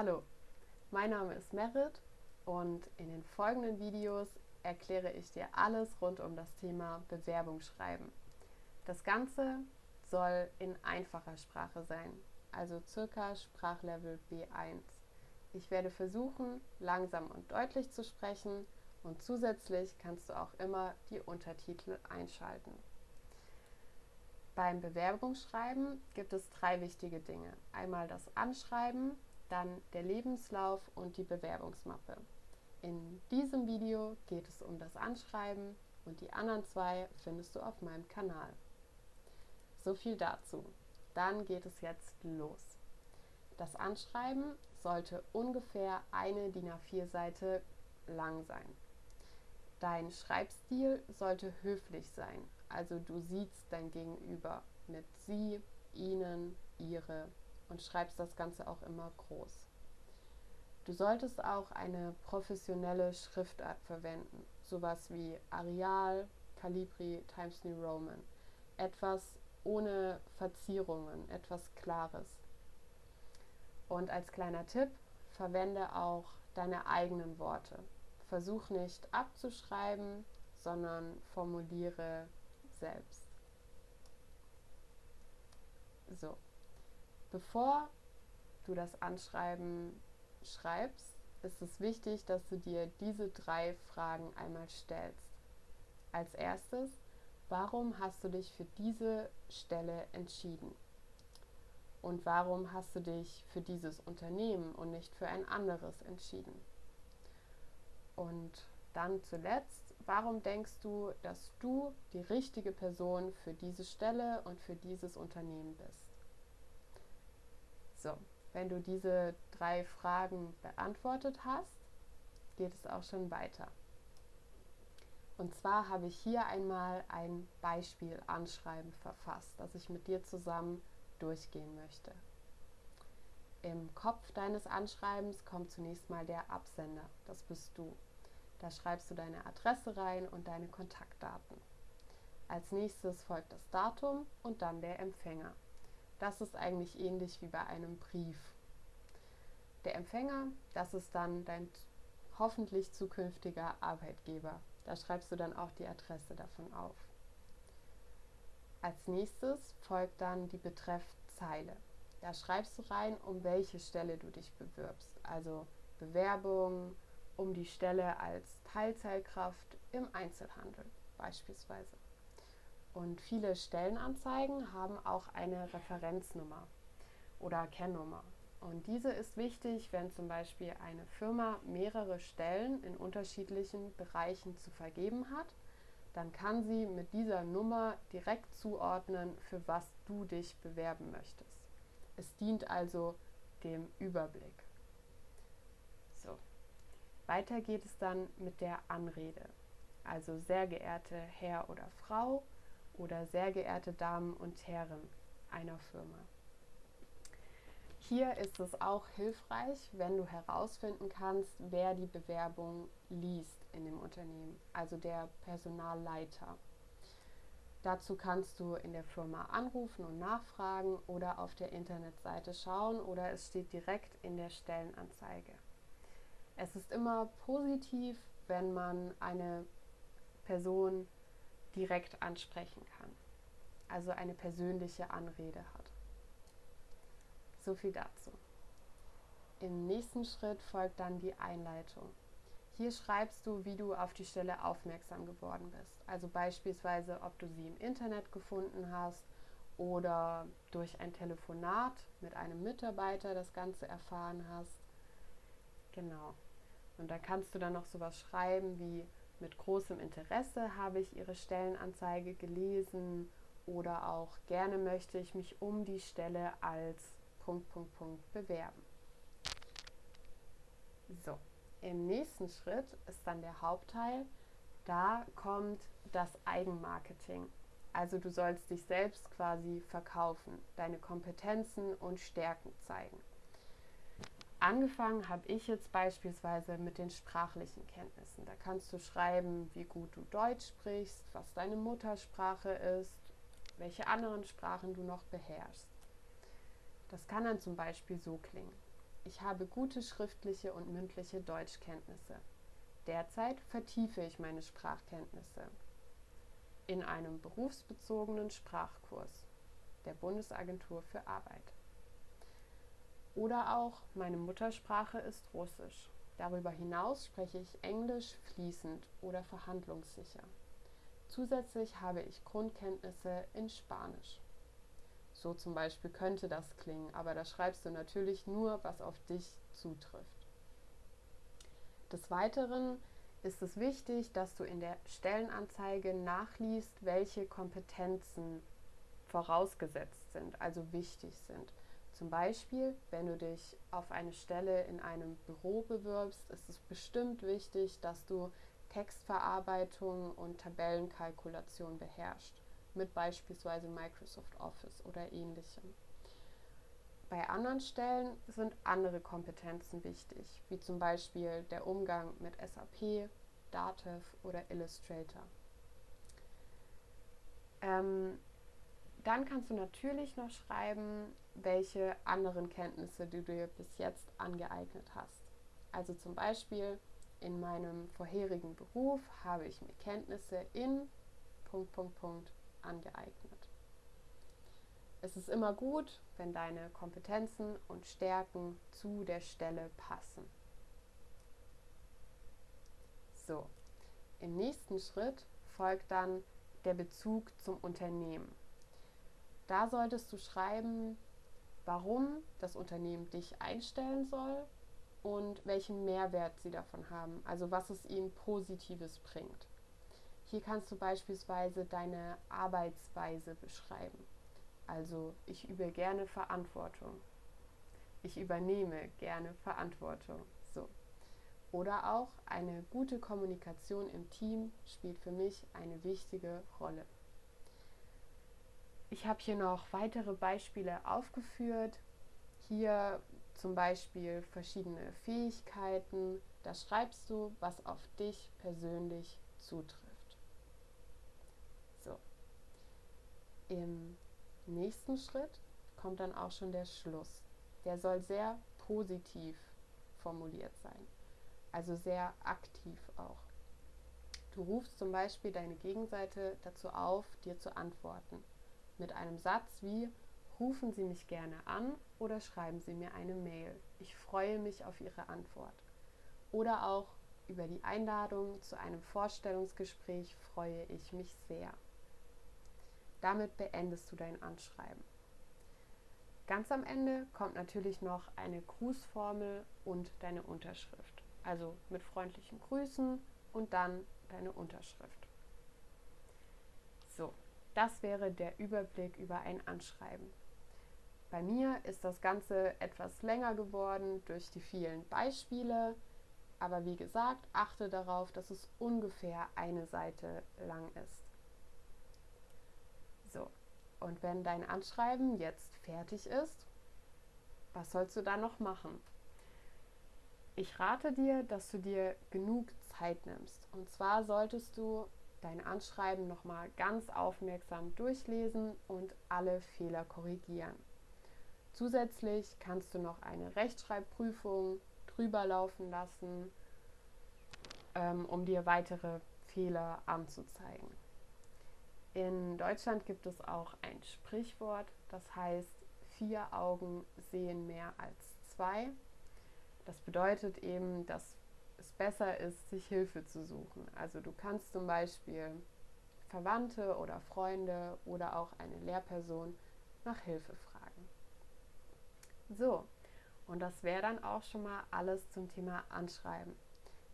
Hallo, mein Name ist Merit und in den folgenden Videos erkläre ich dir alles rund um das Thema Bewerbung schreiben. Das Ganze soll in einfacher Sprache sein, also circa Sprachlevel B1. Ich werde versuchen, langsam und deutlich zu sprechen und zusätzlich kannst du auch immer die Untertitel einschalten. Beim Bewerbungsschreiben gibt es drei wichtige Dinge. Einmal das Anschreiben, dann der Lebenslauf und die Bewerbungsmappe. In diesem Video geht es um das Anschreiben und die anderen zwei findest du auf meinem Kanal. So viel dazu. Dann geht es jetzt los. Das Anschreiben sollte ungefähr eine DIN A4-Seite lang sein. Dein Schreibstil sollte höflich sein, also du siehst dein Gegenüber mit sie, ihnen, ihre und schreibst das Ganze auch immer groß. Du solltest auch eine professionelle Schriftart verwenden, sowas wie Arial, Calibri, Times New Roman. Etwas ohne Verzierungen, etwas Klares. Und als kleiner Tipp, verwende auch deine eigenen Worte. Versuch nicht abzuschreiben, sondern formuliere selbst. So, bevor du das Anschreiben schreibst, ist es wichtig, dass du dir diese drei Fragen einmal stellst. Als erstes, warum hast du dich für diese Stelle entschieden? Und warum hast du dich für dieses Unternehmen und nicht für ein anderes entschieden? Und dann zuletzt, warum denkst du, dass du die richtige Person für diese Stelle und für dieses Unternehmen bist? So, wenn du diese drei Fragen beantwortet hast, geht es auch schon weiter. Und zwar habe ich hier einmal ein Beispiel Anschreiben verfasst, das ich mit dir zusammen durchgehen möchte. Im Kopf deines Anschreibens kommt zunächst mal der Absender, das bist du. Da schreibst du deine Adresse rein und deine Kontaktdaten. Als nächstes folgt das Datum und dann der Empfänger. Das ist eigentlich ähnlich wie bei einem Brief. Der Empfänger, das ist dann dein hoffentlich zukünftiger Arbeitgeber. Da schreibst du dann auch die Adresse davon auf. Als nächstes folgt dann die Betreffzeile. Da schreibst du rein, um welche Stelle du dich bewirbst. Also Bewerbung, um die Stelle als Teilzeitkraft im Einzelhandel beispielsweise. Und viele Stellenanzeigen haben auch eine Referenznummer oder Kennnummer. Und diese ist wichtig, wenn zum Beispiel eine Firma mehrere Stellen in unterschiedlichen Bereichen zu vergeben hat, dann kann sie mit dieser Nummer direkt zuordnen, für was du dich bewerben möchtest. Es dient also dem Überblick. Weiter geht es dann mit der Anrede. Also sehr geehrte Herr oder Frau oder sehr geehrte Damen und Herren einer Firma. Hier ist es auch hilfreich, wenn du herausfinden kannst, wer die Bewerbung liest in dem Unternehmen, also der Personalleiter. Dazu kannst du in der Firma anrufen und nachfragen oder auf der Internetseite schauen oder es steht direkt in der Stellenanzeige. Es ist immer positiv, wenn man eine Person direkt ansprechen kann, also eine persönliche Anrede hat. So viel dazu. Im nächsten Schritt folgt dann die Einleitung. Hier schreibst du, wie du auf die Stelle aufmerksam geworden bist. Also beispielsweise, ob du sie im Internet gefunden hast oder durch ein Telefonat mit einem Mitarbeiter das Ganze erfahren hast. Genau. Und da kannst du dann noch sowas schreiben wie mit großem Interesse habe ich Ihre Stellenanzeige gelesen oder auch gerne möchte ich mich um die Stelle als Punkt, Punkt, Punkt bewerben. So, im nächsten Schritt ist dann der Hauptteil. Da kommt das Eigenmarketing. Also du sollst dich selbst quasi verkaufen, deine Kompetenzen und Stärken zeigen. Angefangen habe ich jetzt beispielsweise mit den sprachlichen Kenntnissen. Da kannst du schreiben, wie gut du Deutsch sprichst, was deine Muttersprache ist, welche anderen Sprachen du noch beherrschst. Das kann dann zum Beispiel so klingen. ich habe gute schriftliche und mündliche Deutschkenntnisse. Derzeit vertiefe ich meine Sprachkenntnisse in einem berufsbezogenen Sprachkurs der Bundesagentur für Arbeit. Oder auch meine Muttersprache ist Russisch. Darüber hinaus spreche ich Englisch fließend oder verhandlungssicher. Zusätzlich habe ich Grundkenntnisse in Spanisch. So zum Beispiel könnte das klingen, aber da schreibst du natürlich nur, was auf dich zutrifft. Des Weiteren ist es wichtig, dass du in der Stellenanzeige nachliest, welche Kompetenzen vorausgesetzt sind, also wichtig sind. Zum Beispiel, wenn du dich auf eine Stelle in einem Büro bewirbst, ist es bestimmt wichtig, dass du Textverarbeitung und Tabellenkalkulation beherrscht, mit beispielsweise Microsoft Office oder ähnlichem. Bei anderen Stellen sind andere Kompetenzen wichtig, wie zum Beispiel der Umgang mit SAP, Datev oder Illustrator. Ähm, dann kannst du natürlich noch schreiben, welche anderen Kenntnisse du dir bis jetzt angeeignet hast. Also zum Beispiel in meinem vorherigen Beruf habe ich mir Kenntnisse in Punkt, Punkt, Punkt angeeignet. Es ist immer gut, wenn deine Kompetenzen und Stärken zu der Stelle passen. So, im nächsten Schritt folgt dann der Bezug zum Unternehmen. Da solltest du schreiben, warum das Unternehmen dich einstellen soll und welchen Mehrwert sie davon haben, also was es ihnen Positives bringt. Hier kannst du beispielsweise deine Arbeitsweise beschreiben. Also ich übe gerne Verantwortung. Ich übernehme gerne Verantwortung. So. Oder auch eine gute Kommunikation im Team spielt für mich eine wichtige Rolle. Ich habe hier noch weitere Beispiele aufgeführt. Hier zum Beispiel verschiedene Fähigkeiten. Da schreibst du, was auf dich persönlich zutrifft. So. Im nächsten Schritt kommt dann auch schon der Schluss. Der soll sehr positiv formuliert sein, also sehr aktiv auch. Du rufst zum Beispiel deine Gegenseite dazu auf, dir zu antworten. Mit einem Satz wie Rufen Sie mich gerne an oder schreiben Sie mir eine Mail. Ich freue mich auf Ihre Antwort. Oder auch über die Einladung zu einem Vorstellungsgespräch freue ich mich sehr. Damit beendest du dein Anschreiben. Ganz am Ende kommt natürlich noch eine Grußformel und deine Unterschrift. Also mit freundlichen Grüßen und dann deine Unterschrift. Das wäre der Überblick über ein Anschreiben. Bei mir ist das Ganze etwas länger geworden durch die vielen Beispiele, aber wie gesagt, achte darauf, dass es ungefähr eine Seite lang ist. So, und wenn dein Anschreiben jetzt fertig ist, was sollst du da noch machen? Ich rate dir, dass du dir genug Zeit nimmst. Und zwar solltest du dein Anschreiben nochmal ganz aufmerksam durchlesen und alle Fehler korrigieren. Zusätzlich kannst du noch eine Rechtschreibprüfung drüber laufen lassen, ähm, um dir weitere Fehler anzuzeigen. In Deutschland gibt es auch ein Sprichwort, das heißt, vier Augen sehen mehr als zwei. Das bedeutet eben, dass es besser ist, sich Hilfe zu suchen. Also du kannst zum Beispiel Verwandte oder Freunde oder auch eine Lehrperson nach Hilfe fragen. So, und das wäre dann auch schon mal alles zum Thema Anschreiben.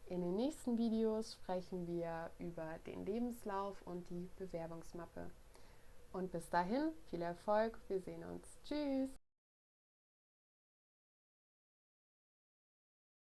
In den nächsten Videos sprechen wir über den Lebenslauf und die Bewerbungsmappe. Und bis dahin viel Erfolg, wir sehen uns. Tschüss!